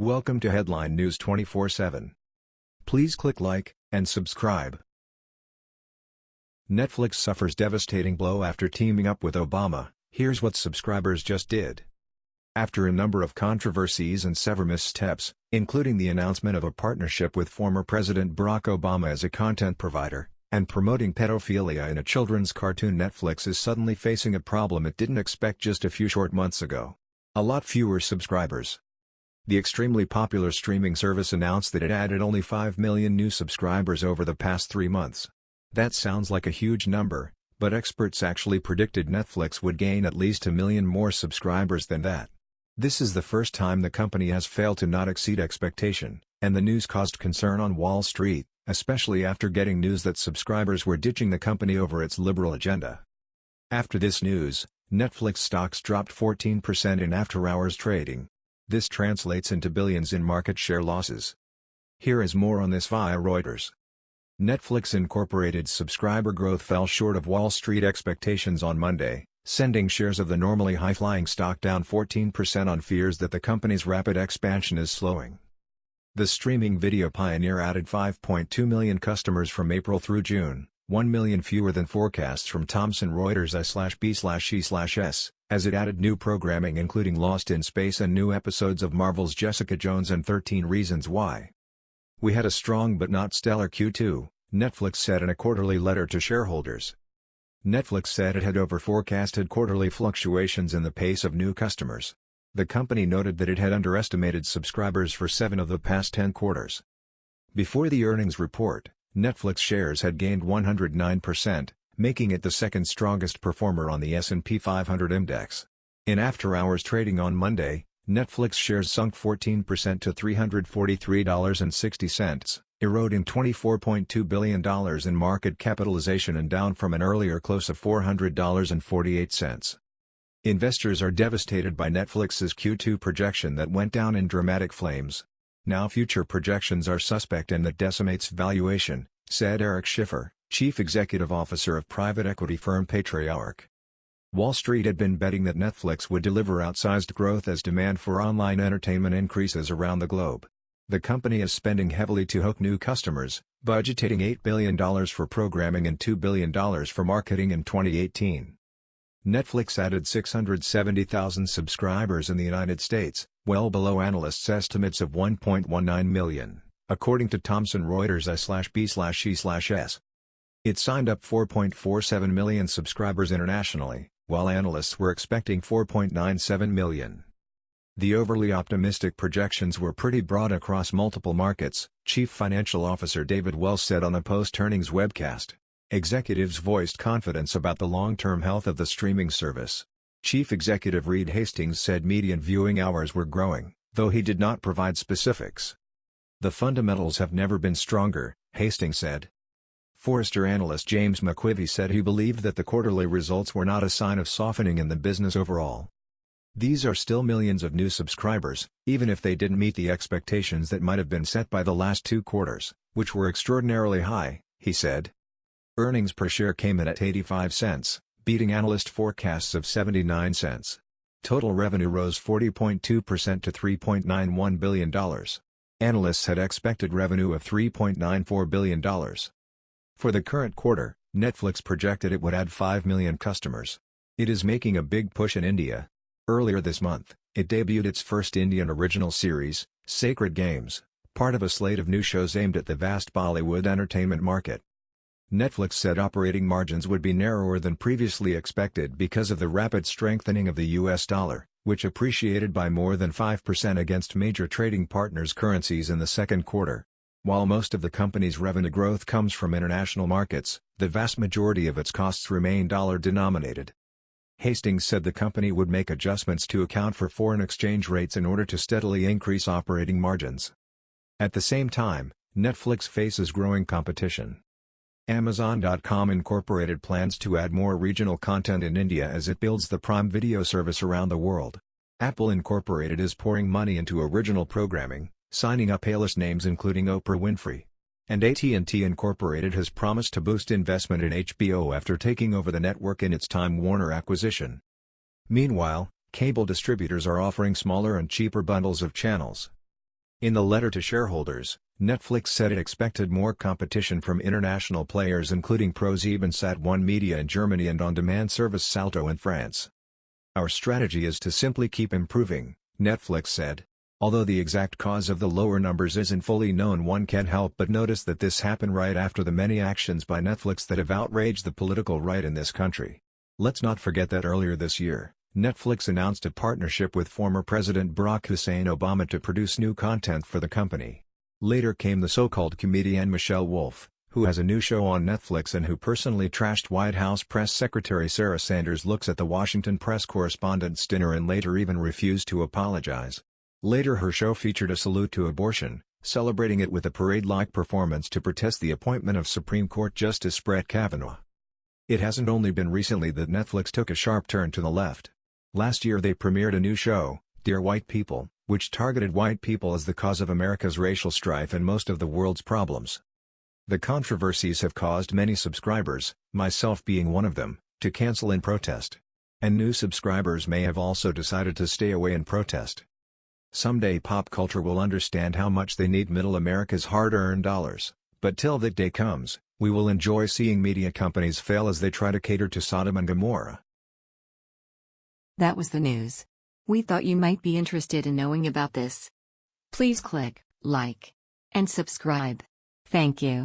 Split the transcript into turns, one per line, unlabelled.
Welcome to Headline News 24/7. Please click like and subscribe. Netflix suffers devastating blow after teaming up with Obama. Here's what subscribers just did. After a number of controversies and several missteps, including the announcement of a partnership with former President Barack Obama as a content provider, and promoting pedophilia in a children's cartoon Netflix is suddenly facing a problem it didn't expect just a few short months ago. A lot fewer subscribers. The extremely popular streaming service announced that it added only 5 million new subscribers over the past three months. That sounds like a huge number, but experts actually predicted Netflix would gain at least a million more subscribers than that. This is the first time the company has failed to not exceed expectation, and the news caused concern on Wall Street especially after getting news that subscribers were ditching the company over its liberal agenda. After this news, Netflix stocks dropped 14% in after-hours trading. This translates into billions in market share losses. Here is more on this via Reuters. Netflix Incorporated's subscriber growth fell short of Wall Street expectations on Monday, sending shares of the normally high-flying stock down 14% on fears that the company's rapid expansion is slowing. The streaming video pioneer added 5.2 million customers from April through June, 1 million fewer than forecasts from Thomson Reuters I/B/E/S, as it added new programming including Lost in Space and new episodes of Marvel's Jessica Jones and 13 Reasons Why. We had a strong but not stellar Q2, Netflix said in a quarterly letter to shareholders. Netflix said it had over-forecasted quarterly fluctuations in the pace of new customers. The company noted that it had underestimated subscribers for seven of the past 10 quarters. Before the earnings report, Netflix shares had gained 109%, making it the second strongest performer on the S&P 500 index. In after-hours trading on Monday, Netflix shares sunk 14% to $343.60, eroding $24.2 billion in market capitalization and down from an earlier close of $400.48. Investors are devastated by Netflix's Q2 projection that went down in dramatic flames. Now future projections are suspect and that decimates valuation, said Eric Schiffer, chief executive officer of private equity firm Patriarch. Wall Street had been betting that Netflix would deliver outsized growth as demand for online entertainment increases around the globe. The company is spending heavily to hook new customers, budgeting $8 billion for programming and $2 billion for marketing in 2018. Netflix added 670,000 subscribers in the United States, well below analysts' estimates of 1.19 million, according to Thomson Reuters I/B/E/S. It signed up 4.47 million subscribers internationally, while analysts were expecting 4.97 million. The overly optimistic projections were pretty broad across multiple markets, Chief Financial Officer David Wells said on a post-earnings webcast. Executives voiced confidence about the long-term health of the streaming service. Chief Executive Reed Hastings said median viewing hours were growing, though he did not provide specifics. The fundamentals have never been stronger, Hastings said. Forrester analyst James McQuivey said he believed that the quarterly results were not a sign of softening in the business overall. These are still millions of new subscribers, even if they didn't meet the expectations that might have been set by the last two quarters, which were extraordinarily high, he said. Earnings per share came in at 85 cents, beating analyst forecasts of 79 cents. Total revenue rose 40.2% to $3.91 billion. Analysts had expected revenue of $3.94 billion. For the current quarter, Netflix projected it would add 5 million customers. It is making a big push in India. Earlier this month, it debuted its first Indian original series, Sacred Games, part of a slate of new shows aimed at the vast Bollywood entertainment market. Netflix said operating margins would be narrower than previously expected because of the rapid strengthening of the US dollar, which appreciated by more than 5% against major trading partners' currencies in the second quarter. While most of the company's revenue growth comes from international markets, the vast majority of its costs remain dollar-denominated. Hastings said the company would make adjustments to account for foreign exchange rates in order to steadily increase operating margins. At the same time, Netflix faces growing competition. Amazon.com Incorporated plans to add more regional content in India as it builds the Prime Video service around the world. Apple Incorporated is pouring money into original programming, signing up A-list names including Oprah Winfrey. And AT&T Incorporated has promised to boost investment in HBO after taking over the network in its Time Warner acquisition. Meanwhile, cable distributors are offering smaller and cheaper bundles of channels. In the letter to shareholders, Netflix said it expected more competition from international players including ProSiebenSat.1 Media in Germany and on-demand service Salto in France. Our strategy is to simply keep improving, Netflix said. Although the exact cause of the lower numbers isn't fully known one can't help but notice that this happened right after the many actions by Netflix that have outraged the political right in this country. Let's not forget that earlier this year, Netflix announced a partnership with former President Barack Hussein Obama to produce new content for the company. Later came the so-called comedian Michelle Wolf, who has a new show on Netflix and who personally trashed White House Press Secretary Sarah Sanders looks at the Washington press correspondent's dinner and later even refused to apologize. Later her show featured a salute to abortion, celebrating it with a parade-like performance to protest the appointment of Supreme Court Justice Brett Kavanaugh. It hasn't only been recently that Netflix took a sharp turn to the left. Last year they premiered a new show, Dear White People, which targeted white people as the cause of America's racial strife and most of the world's problems. The controversies have caused many subscribers, myself being one of them, to cancel in protest. And new subscribers may have also decided to stay away in protest. Someday pop culture will understand how much they need middle America's hard-earned dollars, but till that day comes, we will enjoy seeing media companies fail as they try to cater to Sodom and Gomorrah.
That was the news. We thought you might be interested in knowing about this. Please click like and subscribe. Thank you.